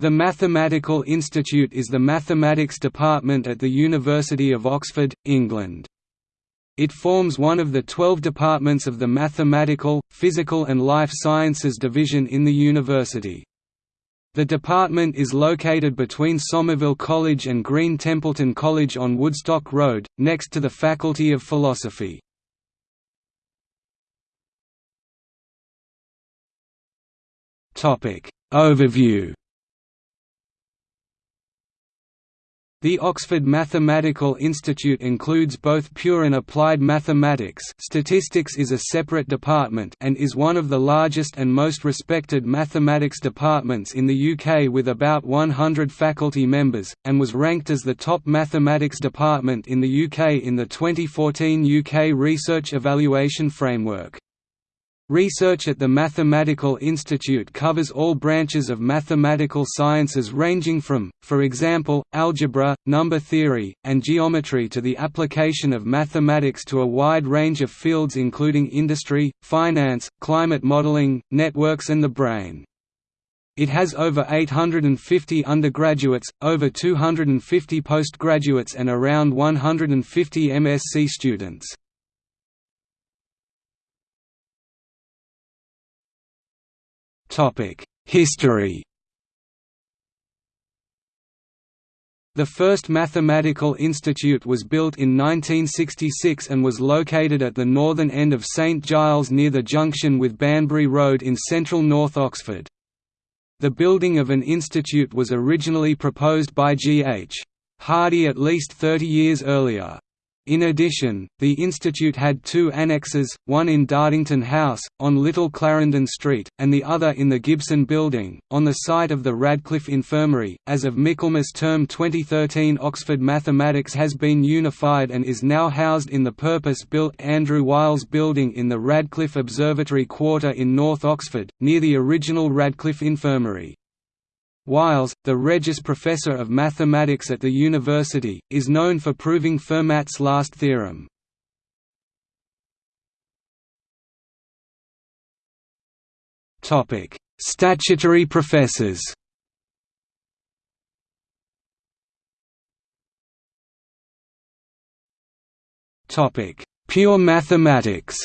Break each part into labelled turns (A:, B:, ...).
A: The Mathematical Institute is the mathematics department at the University of Oxford, England. It forms one of the twelve departments of the Mathematical, Physical and Life Sciences division in the university. The department is located between Somerville College and Green Templeton College on Woodstock Road, next to the Faculty of Philosophy. Overview The Oxford Mathematical Institute includes both pure and applied mathematics statistics is a separate department and is one of the largest and most respected mathematics departments in the UK with about 100 faculty members, and was ranked as the top mathematics department in the UK in the 2014 UK Research Evaluation Framework. Research at the Mathematical Institute covers all branches of mathematical sciences ranging from, for example, algebra, number theory, and geometry to the application of mathematics to a wide range of fields including industry, finance, climate modeling, networks and the brain. It has over 850 undergraduates, over 250 postgraduates and around 150 MSc students. History The first mathematical institute was built in 1966 and was located at the northern end of St Giles near the junction with Banbury Road in central North Oxford. The building of an institute was originally proposed by G. H. Hardy at least 30 years earlier. In addition, the institute had two annexes, one in Dartington House, on Little Clarendon Street, and the other in the Gibson Building, on the site of the Radcliffe Infirmary. As of Michaelmas term 2013, Oxford Mathematics has been unified and is now housed in the purpose built Andrew Wiles Building in the Radcliffe Observatory Quarter in North Oxford, near the original Radcliffe Infirmary. Wiles, the Regius Professor of Mathematics at the university, is known for proving Fermat's last theorem. Statutory professors Pure mathematics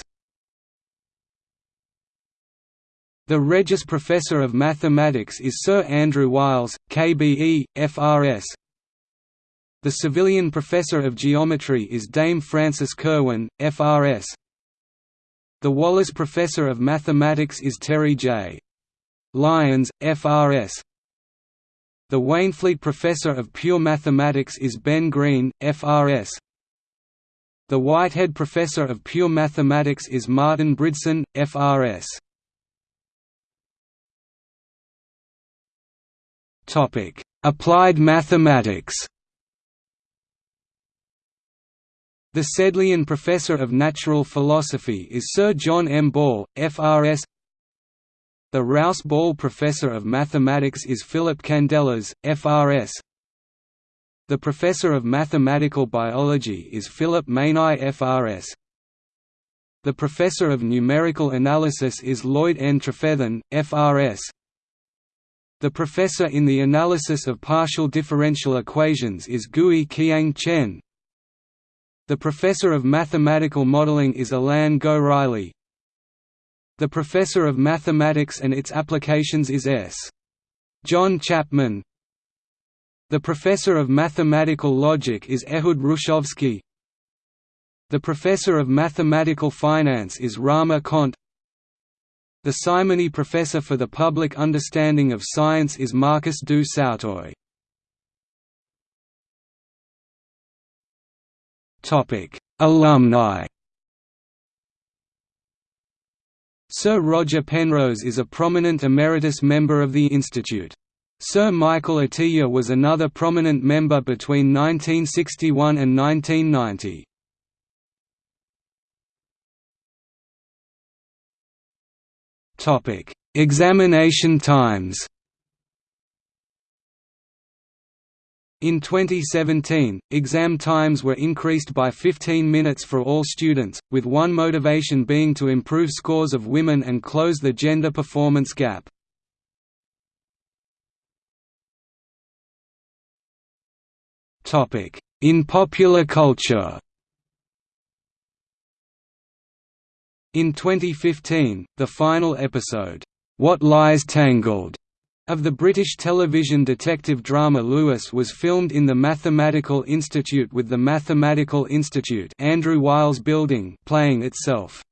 A: The Regius Professor of Mathematics is Sir Andrew Wiles, KBE, FRS. The Savilian Professor of Geometry is Dame Frances Kirwan, FRS. The Wallis Professor of Mathematics is Terry J. Lyons, FRS. The Waynflete Professor of Pure Mathematics is Ben Green, FRS. The Whitehead Professor of Pure Mathematics is Martin Bridson, FRS. Topic: Applied mathematics. The Sedleian Professor of Natural Philosophy is Sir John M. Ball, FRS. The Rouse Ball Professor of Mathematics is Philip Candelas, FRS. The Professor of Mathematical Biology is Philip Maini FRS. The Professor of Numerical Analysis is Lloyd N. Trefethen, FRS. The professor in the analysis of partial differential equations is Gui Qiang Chen. The professor of mathematical modeling is Alain Goriely. The professor of mathematics and its applications is S. John Chapman. The professor of mathematical logic is Ehud Hrushovski. The professor of mathematical finance is Rama Cont. The Simonyi Professor for the Public Understanding of Science is Marcus du Sautoy. Alumni Sir Roger Penrose is a prominent emeritus member of the Institute. Sir Michael Atiyah was another prominent member between 1961 and 1990. Topic: Examination times. In 2017, exam times were increased by 15 minutes for all students, with one motivation being to improve scores of women and close the gender performance gap. In popular culture In 2015, the final episode, What Lies Tangled, of the British television detective drama Lewis was filmed in the Mathematical Institute with the Mathematical Institute Andrew Wiles Building playing itself.